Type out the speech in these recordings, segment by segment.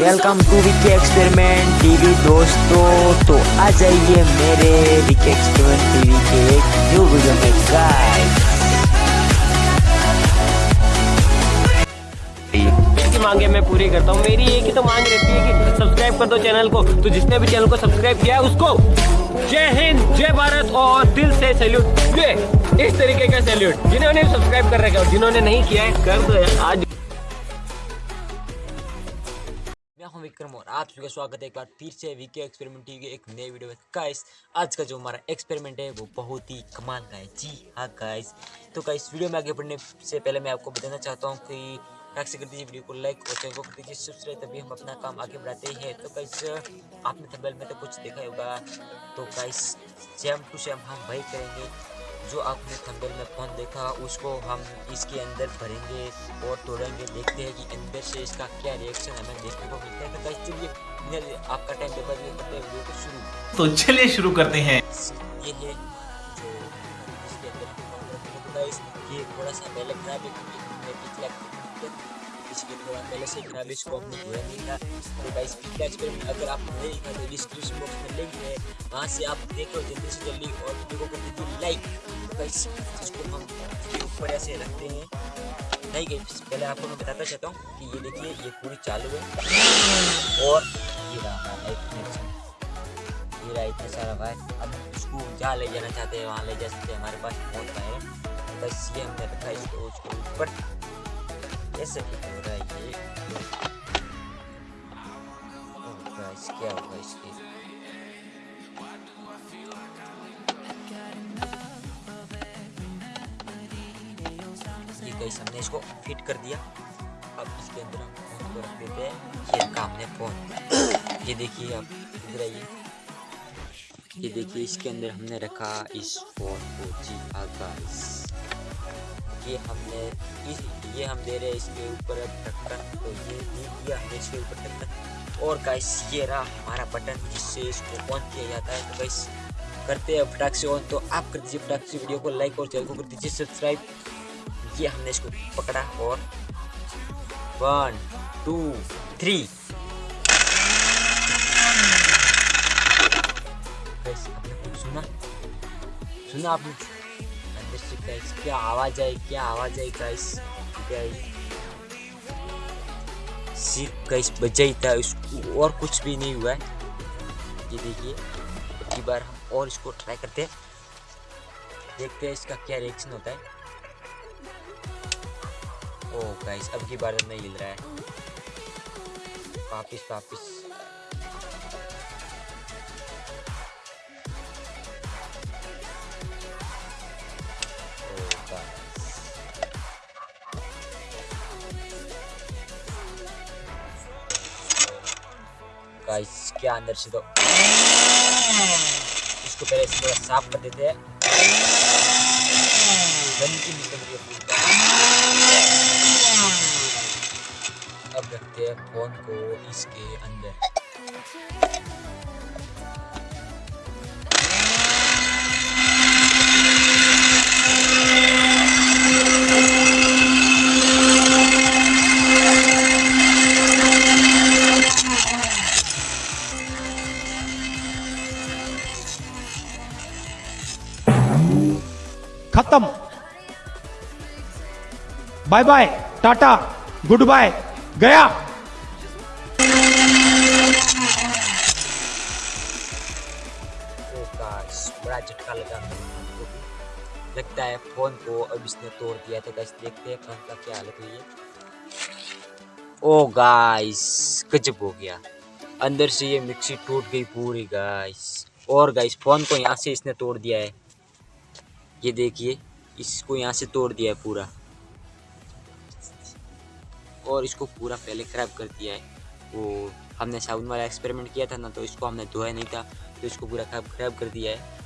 Welcome to Vicky experiment TV दोस्तों। तो आ जाइए मेरे विकी एक्सपेरिमेंट टीवी के एक न्यू वीडियो में गाइस मांगे मैं पूरी करता हूँ। मेरी एक ही तो मांग रहती है कि सब्सक्राइब कर दो चैनल को। तो जिसने भी चैनल को सब्सक्राइब किया है, उसको जय हिंद, जय भारत और दिल से सैल्यूट ये इस तरीके का सैल्यूट जिन्होंने सब्सक्राइब कर रखा है और जिन्होंने नहीं किया है, कर दो आज हूँ विक्रम और आप सभी का स्वागत है एक बार फिर से वीके एक्सपेरिमेंट टीवी के एक नए वीडियो में। गाइस आज का जो हमारा एक्सपेरिमेंट है, वो बहुत ही कमाल का है। जी हाँ गाइस तो गाइस वीडियो में आगे बढ़ने से पहले मैं आपको बताना चाहता हूँ कि लाइक से कर दीजिए वीडियो को लाइक और चैनल को कर दीजिए सब्सक्राइब तभी हम अपना काम आगे बढ़ाते हैं। तो गाइस आपने थंबनेल में तो कुछ देखा होगा। तो गाइस सेम टू सेम हम वही करेंगे। जो आपने थंबनेल में फ़ोन देखा उसको हम इसके अंदर भरेंगे और तोड़ेंगे। देखते हैं कि अंदर से इसका क्या रिएक्शन हमें देखने को मिलता है। तो चलिए आपका टाइम पेपर में करते हैं वीडियो को शुरू। तो चलिए शुरू करते हैं। ये है जो इसके अंदर हैं। तो ये थोड़ा सा पहले खराब है क्योंकि पिछला इसके थोड़ा पहले से है, इसको हमने धोया नहीं था। तो गाइस पिछला एक्सपेरिमेंट अगर आप नहीं देखा तो डिस्क्रिप्शन बॉक्स में लिंक है। वहाँ से आप देखो जल्दी से जल्दी और वीडियो को लाइक तो गाइस इसको हम ऊपर ऐसे रखते हैं नहीं गई पहले आपको मैं बताता चाहता हूँ कि ये देखिए ये पूरी चालू है और ये रहा ये रहा इतना सारा वायर अब इसको जहाँ ले जाना चाहते हैं वहाँ ले जा सकते हैं हमारे पास बहुत वायर है बस ये हमने रखा है इसको उसके ऊपर ऐसे फिट हो रहा है ये क्या होगा इसके गाइस हमने इसको फिट कर दिया। अब इसके अंदर हम फ़ोन को रख देते हैं। ये रखा हमने फ़ोन। ये देखिए आप इधर आइए। ये देखिए इसके अंदर हमने रखा इस फ़ोन को जी हाँ ये हमने इस, ये हम दे रहे हैं इसके ऊपर ढक्कन तो ये दिया हमने इसके ऊपर ढक्कन और गाइस ये रहा हमारा बटन जिससे इसको ऑन किया जाता है। तो गाइस करते हैं फटाक से ऑन तो आप कर दीजिए फटाक से वीडियो को लाइक और चैनल को कर दीजिए सब्सक्राइब ये हमने इसको पकड़ा और वन, टू, थ्री। सुना? सुना आपने? अंदर से गाइस, क्या आवाज़ आई, क्या आवाज़ आई गाइस? गाइस सिर्फ़ गाइस बजा ही था उसको और कुछ भी नहीं हुआ है। ये देखिए एक बार हम और इसको ट्राई करते हैं। देखते हैं इसका क्या रिएक्शन होता है। ओ गाइस अब की बार नहीं हिल रहा है। वापिस वापिस। गाइस गाइस क्या अंदर से तो इसको पहले साफ़ कर देते हैं। गंदगी निकल रही है रखते हैं फ़ोन को इसके अंदर। खत्म। Bye bye Tata goodbye गया। बड़ा झटका लगा। भी। लगता है फ़ोन को अब इसने तोड़ दिया। तो गाइस देखते हैं फ़ोन का क्या हालत हुई है। ओ गाइस गजब हो गया। अंदर से ये मिक्सी टूट गई पूरी गाइस और गाइस फ़ोन को यहाँ से इसने तोड़ दिया है। ये देखिए, इसको यहाँ से तोड़ दिया है पूरा। और इसको पूरा पहले खराब कर दिया है। वो हमने साबुन वाला एक्सपेरिमेंट किया था ना तो इसको हमने धोया नहीं था। तो इसको पूरा खराब खराब कर दिया है।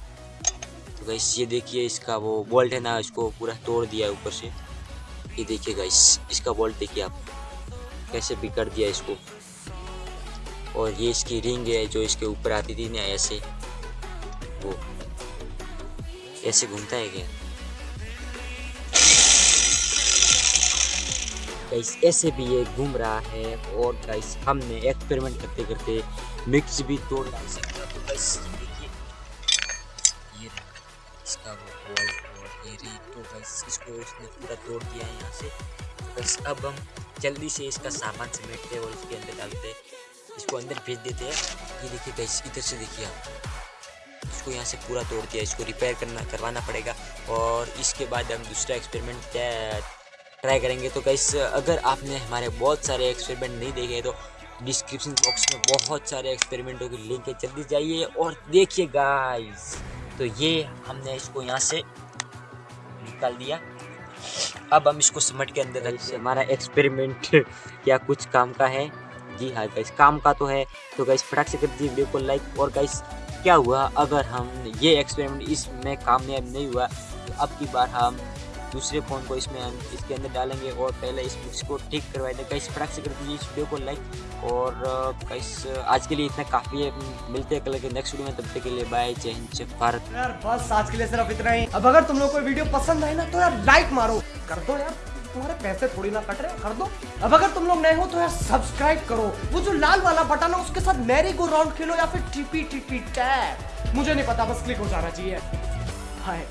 तो गाइस ये देखिए इसका वो बोल्ट है ना, इसको पूरा तोड़ दिया ऊपर से। ये देखिए गाइस इसका बोल्ट देखिए आप, कैसे बिगड़ दिया इसको। और ये इसकी रिंग है जो इसके ऊपर आती थी ना, ऐसे। वो, ऐसे घूमता है क्या? गाइस ऐसे भी ये घूम रहा है और गाइस हमने एक्सपेरिमेंट करते करते मिक्स भी तोड़ डाल सकता तो इसका वो बॉल और ये रही तो गाइस इसको उसने पूरा तोड़ दिया है यहाँ से। बस अब हम जल्दी से इसका सामान समेटते और इसके अंदर डालते इसको अंदर भेज देते हैं। ये देखिए गाइस इधर से देखिए आप। इसको यहाँ से पूरा तोड़ दिया इसको रिपेयर करना, करवाना पड़ेगा। और इसके बाद हम दूसरा एक्सपेरिमेंट ट्राई करेंगे। तो गाइस अगर आपने हमारे बहुत सारे एक्सपेरिमेंट नहीं देखे तो डिस्क्रिप्शन बॉक्स में बहुत सारे एक्सपेरिमेंटों की लिंक है, जल्दी जाइए और देखिए गाइस तो ये हमने इसको यहाँ से निकाल दिया। अब हम इसको समट के अंदर रखते हैं हमारा एक्सपेरिमेंट क्या कुछ काम का है। जी हाँ गाइस काम का तो है। तो गाइस फटाक से कर दीजिए वीडियो को लाइक और गाइस क्या हुआ अगर हम ये एक्सपेरिमेंट इसमें कामयाब नहीं हुआ तो अब की बार हम दूसरे फ़ोन को इसमें हम इसके अंदर डालेंगे और पहले इस इसको ठीक करवाए थे गाइस फटाक से कर दीजिए इस वीडियो को लाइक और गाइस आज के लिए इतना काफ़ी है मिलते हैं कल के नेक्स्ट वीडियो में तब तक के लिए बाय जय हिंद जय भारत यार बस आज के लिए सिर्फ़ इतना ही अब अगर तुम लोग को वीडियो पसंद आए ना तो यार लाइक मारो कर दो यार तुम्हारे पैसे थोड़ी ना कट रहे कर दो अब अगर तुम लोग नए हो तो यार सब्सक्राइब करो वो जो लाल वाला बटन है उसके साथ मैरी गो राउंड खेलो या फिर टीपी टीपी टैप मुझे नहीं पता बस क्लिक हो जाना चाहिए हाय